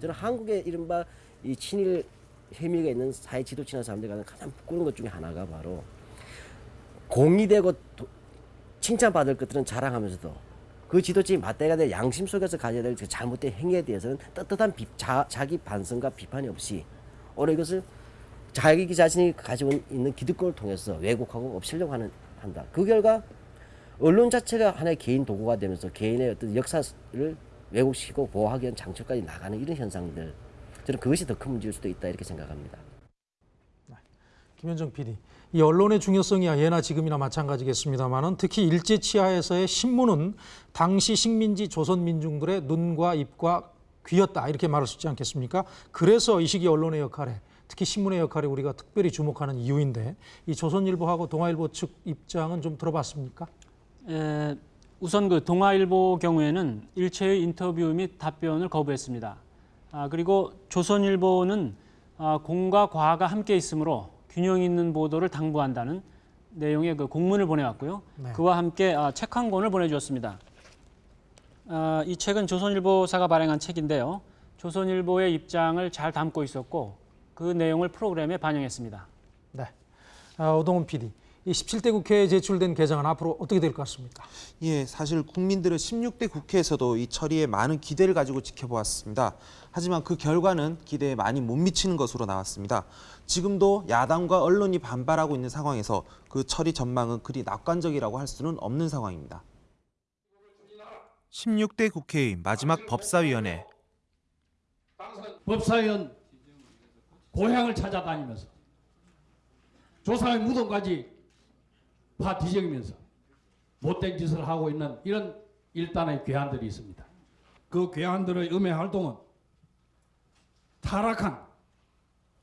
Speaker 13: 저는 한국의 이른바 이 친일 혐의가 있는 사회 지도층이나 사람들이 가장 가장 부끄러운 것 중에 하나가 바로 공의되고 도, 칭찬받을 것들은 자랑하면서도 그 지도층이 맞대가 될 양심 속에서 가져야 될 그 잘못된 행위에 대해서는 떳떳한 비, 자, 자기 반성과 비판이 없이 오히려 이것을 자기 자신이 가지고 있는 기득권을 통해서 왜곡하고 없애려고 하는 한다. 그 결과 언론 자체가 하나의 개인 도구가 되면서 개인의 어떤 역사를 왜곡시키고 보호하기 위한 장치까지 나가는 이런 현상들 저는 그것이 더 큰 문제일 수도 있다 이렇게 생각합니다.
Speaker 1: 김현정 PD, 이 언론의 중요성이야 예나 지금이나 마찬가지겠습니다만은 특히 일제 치하에서의 신문은 당시 식민지 조선 민중들의 눈과 입과 귀였다 이렇게 말할 수 있지 않겠습니까? 그래서 이 시기 언론의 역할에 특히 신문의 역할에 우리가 특별히 주목하는 이유인데 이 조선일보하고 동아일보 측 입장은 좀 들어봤습니까?
Speaker 2: 에, 우선 그 동아일보 경우에는 일체의 인터뷰 및 답변을 거부했습니다. 아, 그리고 조선일보는 아, 공과 과가 함께 있으므로 균형 있는 보도를 당부한다는 내용의 그 공문을 보내왔고요.
Speaker 1: 네.
Speaker 2: 그와 함께 아, 책한 권을 보내주었습니다. 아, 이 책은 조선일보사가 발행한 책인데요. 조선일보의 입장을 잘 담고 있었고 그 내용을 프로그램에 반영했습니다.
Speaker 1: 네. 아, 오동훈 PD, 이 17대 국회에 제출된 개정안 앞으로 어떻게 될 것 같습니까?
Speaker 14: 예, 사실 국민들은 16대 국회에서도 이 처리에 많은 기대를 가지고 지켜보았습니다. 하지만 그 결과는 기대에 많이 못 미치는 것으로 나왔습니다. 지금도 야당과 언론이 반발하고 있는 상황에서 그 처리 전망은 그리 낙관적이라고 할 수는 없는 상황입니다. 16대 국회의 마지막 법사위원회
Speaker 30: 법사위원 고향을 찾아다니면서 조상의 무덤까지 파 뒤적이면서 못된 짓을 하고 있는 이런 일단의 괴한들이 있습니다. 그 괴한들의 음해 활동은 타락한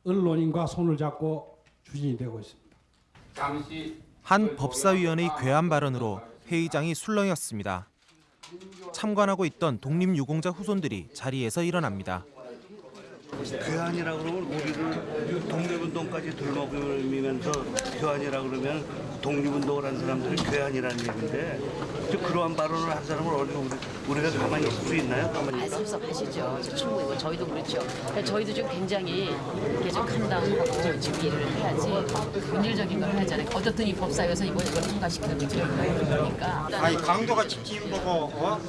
Speaker 30: 언론인과 손을 잡고 추진이 되고 있습니다. 당시
Speaker 14: 한 법사위원의 괴한 발언으로 회의장이 술렁였습니다. 참관하고 있던 독립유공자 후손들이 자리에서 일어납니다.
Speaker 31: 괴한이라 그러면 우리를 독립운동까지 들먹이면서 괴한이라 그러면 독립운동을 한 사람들이 괴한이라는 얘기인데 저 그러한 발언을 한 사람을 어디가 우리, 우리 가 가만히 있을 수 있나요? 가만히
Speaker 32: 아? 섭섭하시죠. 저 충분히 저희도 그렇죠. 그러니까 저희도 지금 굉장히 좀 캄다운하고 지금 일을 해야지 본질적인 걸 해야잖아요. 어떻든 이 법사위에서 이번 이걸 통과시키는 게 저희 거니까.
Speaker 33: 아니 강도가 직진 보고 어?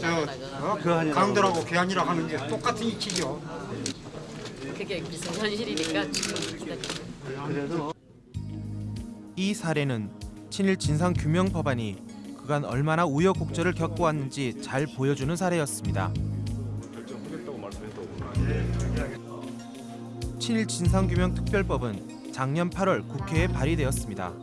Speaker 33: 저 어? 강도라고 괴한이라고 하는 게 똑같은 이치죠.
Speaker 32: 그게 무슨 현실이니까 지금
Speaker 14: 그래도 이 사례는 친일 진상 규명 법안이 그간 얼마나 우여곡절을 겪어왔는지 잘 보여주는 사례였습니다. 친일 진상 규명 특별법은 작년 8월 국회에 발의되었습니다.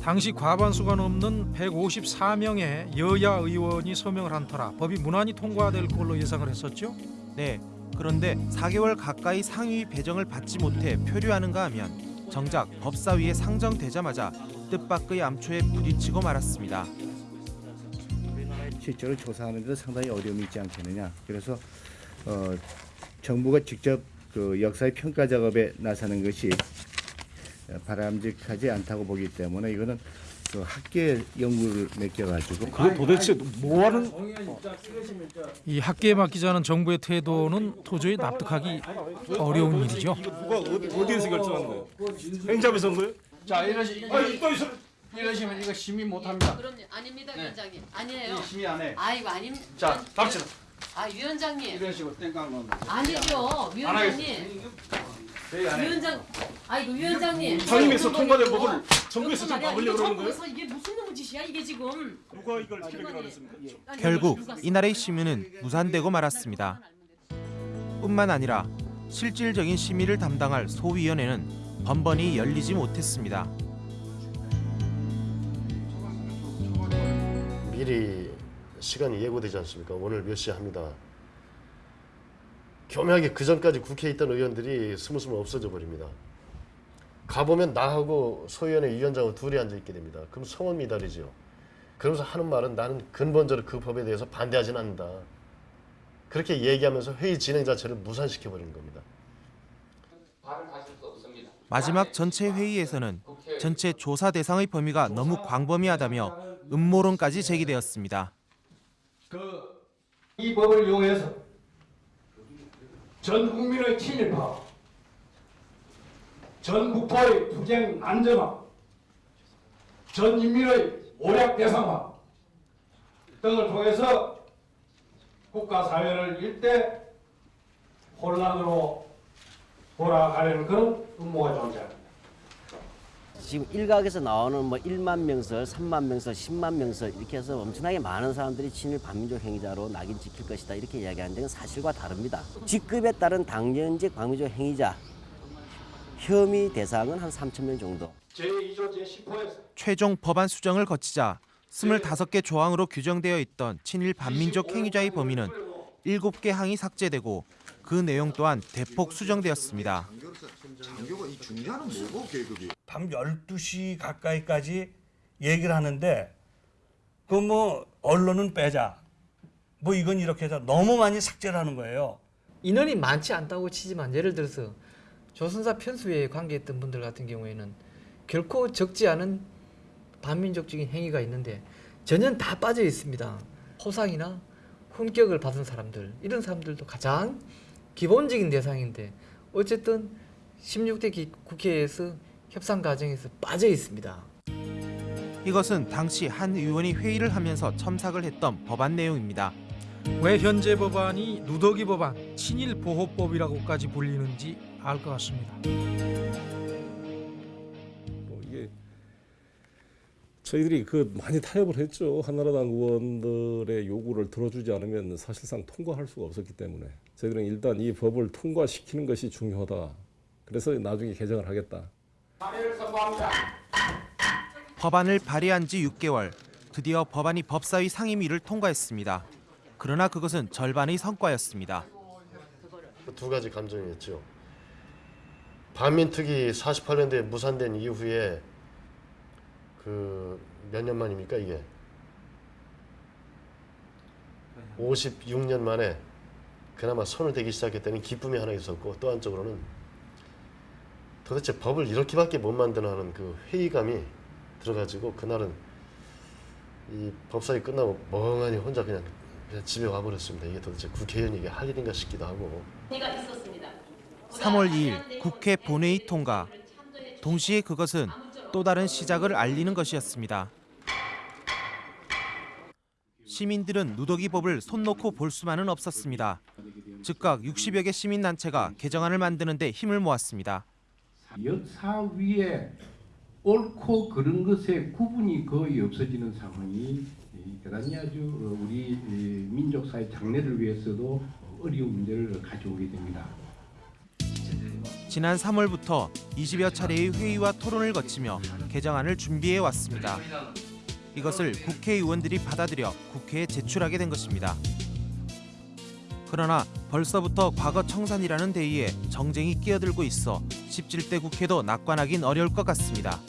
Speaker 1: 당시 과반수가 넘는 154명의 여야 의원이 서명을 한 터라 법이 무난히 통과될 걸로 예상을 했었죠.
Speaker 14: 네. 그런데 4개월 가까이 상위 배정을 받지 못해 표류하는가 하면 정작 법사위에 상정되자마자 뜻밖의 암초에 부딪히고 말았습니다.
Speaker 34: 실제로 조사하는 데 상당히 어려움이 있지 않겠느냐. 그래서 어, 정부가 직접 그 역사의 평가 작업에 나서는 것이 바람직하지 않다고 보기 때문에 이거는 그 학계 연구를 맡겨가지고
Speaker 1: 그게 도대체 뭐 하는 이 학계에 맡기자는 정부의 태도는 도저히 납득하기 어려운 일이죠.
Speaker 35: 누가 어디, 어디에서 결정한 거예요? 행정에서 한 거예요?
Speaker 30: 자 이러시
Speaker 35: 아니, 또 있어.
Speaker 30: 이러시면 이거 심의 못합니다.
Speaker 32: 그럼 아닙니다,
Speaker 30: 네.
Speaker 32: 위원장님. 아니에요.
Speaker 30: 예, 심의 안 해.
Speaker 32: 아이고 아닙니다.
Speaker 30: 자, 갑시다.
Speaker 32: 아 위원장님.
Speaker 30: 이런 식으로 땡깡 넣는
Speaker 32: 아니죠, 위원장님.
Speaker 30: 저희 안 해.
Speaker 32: 위원장, 아이고 위원장님.
Speaker 35: 상임위에서
Speaker 32: 이거
Speaker 35: 통과된 법을 정부에서 좀
Speaker 32: 이거
Speaker 35: 막으려고 그러는 거예요?
Speaker 32: 이게 무슨 놈의 짓이야 이게 지금.
Speaker 35: 누가 이걸 했습니까?
Speaker 32: 아니,
Speaker 14: 결국 이날의 심의는 무산되고 말았습니다. 뿐만 아니라 실질적인 심의를 담당할 소위원회는 번번이 열리지 못했습니다.
Speaker 36: 미리 시간이 예고되지 않습니까? 오늘 몇 시에 합니다. 교묘하게 그 전까지 국회에 있던 의원들이 스물스물 없어져 버립니다. 가보면 나하고 소위원회 위원장하고 둘이 앉아 있게 됩니다. 그럼 성원 미달이죠. 그러면서 하는 말은 나는 근본적으로 그 법에 대해서 반대하진 않는다. 그렇게 얘기하면서 회의 진행 자체를 무산시켜 버리는 겁니다.
Speaker 14: 마지막 전체 회의에서는 전체 조사 대상의 범위가 너무 광범위하다며 음모론까지 제기되었습니다.
Speaker 30: 이 법을 이용해서 전 국민의 친일파, 전 국토의 투쟁 안전화, 전 인민의 오략 대상화 등을 통해서 국가 사회를 일대 혼란으로 돌아가려는 그런 음모가 존재합니다.
Speaker 13: 지금 일각에서 나오는 뭐 1만 명설, 3만 명설, 10만 명설 이렇게 해서 엄청나게 많은 사람들이 친일 반민족 행위자로 낙인 찍힐 것이다 이렇게 이야기하는 데는 사실과 다릅니다. 직급에 따른 당연직 반민족 행위자 혐의 대상은 한 3천 명 정도.
Speaker 30: 제2조 제10호에서
Speaker 14: 최종 법안 수정을 거치자 25개 조항으로 규정되어 있던 친일 반민족 행위자의 범위는 7개 항이 삭제되고 그 내용 또한 대폭 수정되었습니다.
Speaker 31: 장교가 이 중요한 뭐고 계급이? 밤 12시 가까이까지 얘기를 하는데 그 뭐 언론은 빼자. 뭐 이건 이렇게 해서 너무 많이 삭제를 하는 거예요.
Speaker 22: 인원이 많지 않다고 치지만 예를 들어서 조선사 편수에 관계했던 분들 같은 경우에는 결코 적지 않은 반민족적인 행위가 있는데 전혀 다 빠져 있습니다. 호상이나 훈격을 받은 사람들 이런 사람들도 가장 기본적인 대상인데 어쨌든 16대 기- 국회에서 협상 과정에서 빠져 있습니다.
Speaker 14: 이것은 당시 한 의원이 회의를 하면서 첨삭을 했던 법안 내용입니다.
Speaker 1: 왜 현재 법안이 누더기 법안, 친일 보호법이라고까지 불리는지 알 것 같습니다.
Speaker 37: 저희들이 그 많이 타협을 했죠. 한나라당 의원들의 요구를 들어주지 않으면 사실상 통과할 수가 없었기 때문에 저희들은 일단 이 법을 통과시키는 것이 중요하다. 그래서 나중에 개정을 하겠다.
Speaker 14: 법안을 발의한 지 6개월, 드디어 법안이 법사위 상임위를 통과했습니다. 그러나 그것은 절반의 성과였습니다.
Speaker 36: 두 가지 감정이었죠. 반민특위 48년도에 무산된 이후에 그 몇 년 만입니까 이게? 56년 만에 그나마 손을 대기 시작했다는 기쁨이 하나 있었고 또 한쪽으로는 도대체 법을 이렇게밖에 못 만드나 하는 그 회의감이 들어가지고 그날은 이 법사위 끝나고 멍하니 혼자 그냥, 그냥 집에 와버렸습니다. 이게 도대체 국회의원이 이게 할 일인가 싶기도 하고.
Speaker 14: 3월 2일 국회 본회의 통과. 동시에 그것은 또 다른 시작을 알리는 것이었습니다. 시민들은 누더기법을 손 놓고 볼 수만은 없었습니다. 즉각 60여 개 시민단체가 개정안을 만드는 데 힘을 모았습니다.
Speaker 38: 역사 위에 옳고 그른 것의 구분이 거의 없어지는 상황이 대단히 아주 우리 민족사의 장래를 위해서도 어려운 문제를 가져오게 됩니다.
Speaker 14: 지난 3월부터 20여 차례의 회의와 토론을 거치며 개정안을 준비해 왔습니다. 이것을 국회의원들이 받아들여 국회에 제출하게 된 것입니다. 그러나 벌써부터 과거 청산이라는 대의에 정쟁이 끼어들고 있어 17대 국회도 낙관하긴 어려울 것 같습니다.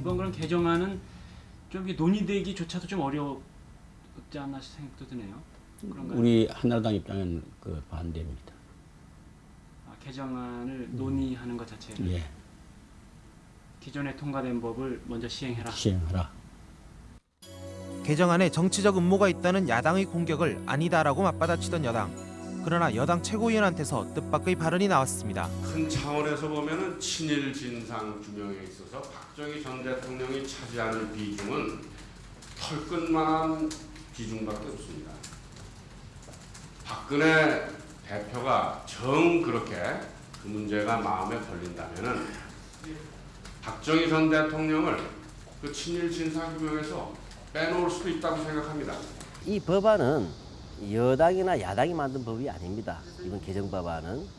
Speaker 39: 이번 그런 개정안은 좀 논의되기조차도 좀 어렵지 않나 생각도 드네요. 그런가요?
Speaker 12: 우리 한나라당 입장은 그 반대입니다.
Speaker 39: 아, 개정안을 논의하는 것 자체를
Speaker 12: 예,
Speaker 39: 기존에 통과된 법을 먼저 시행해라.
Speaker 12: 시행하라.
Speaker 14: 개정안에 정치적 음모가 있다는 야당의 공격을 아니다라고 맞받아치던 여당. 그러나 여당 최고위원한테서 뜻밖의 발언이 나왔습니다.
Speaker 26: 큰 차원에서 보면은 친일 진상 규명에 있어서 박정희 전 대통령이 차지하는 비중은 털끝만한 비중밖에 없습니다. 박근혜 대표가 정 그렇게 그 문제가 마음에 걸린다면은 박정희 전 대통령을 그 친일 진상 규명에서 빼놓을 수도 있다고 생각합니다.
Speaker 13: 이 법안은 여당이나 야당이 만든 법이 아닙니다. 이번 개정 법안은.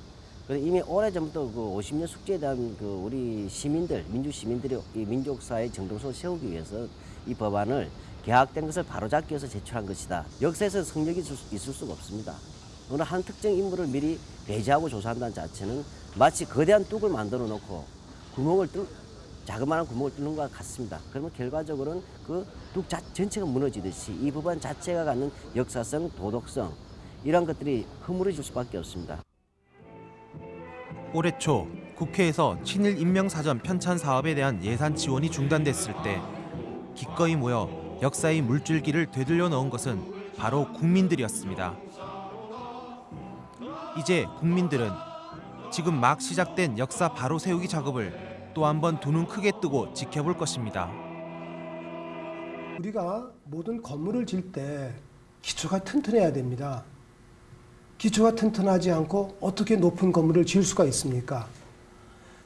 Speaker 13: 이미 오래전부터 그 50년 숙제에 대한 그 우리 시민들, 민주 시민들이 이 민족사의 정동성을 세우기 위해서 이 법안을 계약된 것을 바로잡기 위해서 제출한 것이다. 역사에서 수- 있을 수가 없습니다. 어느 한 특정 인물을 미리 배제하고 조사한다는 자체는 마치 거대한 뚝을 만들어 놓고 구멍을 뚫, 자그마한 구멍을 뚫는 것 같습니다. 그러면 결과적으로는 그 뚝 전체가 무너지듯이 이 법안 자체가 갖는 역사성, 도덕성 이런 것들이 허물어질 수밖에 없습니다.
Speaker 14: 올해 초 국회에서 친일 인명사전 편찬 사업에 대한 예산 지원이 중단됐을 때 기꺼이 모여 역사의 물줄기를 되돌려 넣은 것은 바로 국민들이었습니다. 이제 국민들은 지금 막 시작된 역사 바로 세우기 작업을 또 한 번 두 눈 크게 뜨고 지켜볼 것입니다.
Speaker 40: 우리가 모든 건물을 질 때 기초가 튼튼해야 됩니다. 기초가 튼튼하지 않고 어떻게 높은 건물을 지을 수가 있습니까?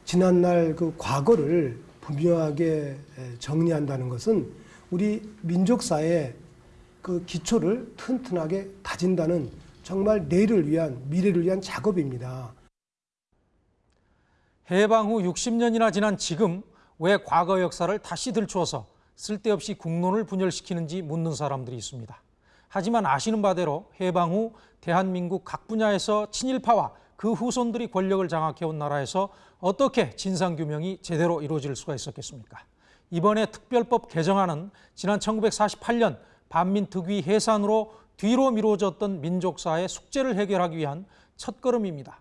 Speaker 40: 지난날 그 과거를 분명하게 정리한다는 것은 우리 민족사의 그 기초를 튼튼하게 다진다는 정말 내일을 위한 미래를 위한 작업입니다.
Speaker 1: 해방 후 60년이나 지난 지금 왜 과거 역사를 다시 들추어서 쓸데없이 국론을 분열시키는지 묻는 사람들이 있습니다. 하지만 아시는 바대로 해방 후 대한민국 각 분야에서 친일파와 그 후손들이 권력을 장악해온 나라에서 어떻게 진상규명이 제대로 이루어질 수가 있었겠습니까? 이번에 특별법 개정안은 지난 1948년 반민특위 해산으로 뒤로 미뤄졌던 민족사의 숙제를 해결하기 위한 첫걸음입니다.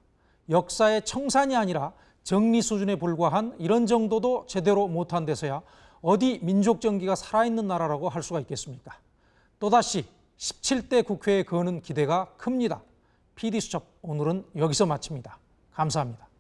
Speaker 1: 역사의 청산이 아니라 정리 수준에 불과한 이런 정도도 제대로 못한 데서야 어디 민족 정기가 살아있는 나라라고 할 수가 있겠습니까? 또다시 17대 국회에 거는 기대가 큽니다. PD수첩 오늘은 여기서 마칩니다. 감사합니다.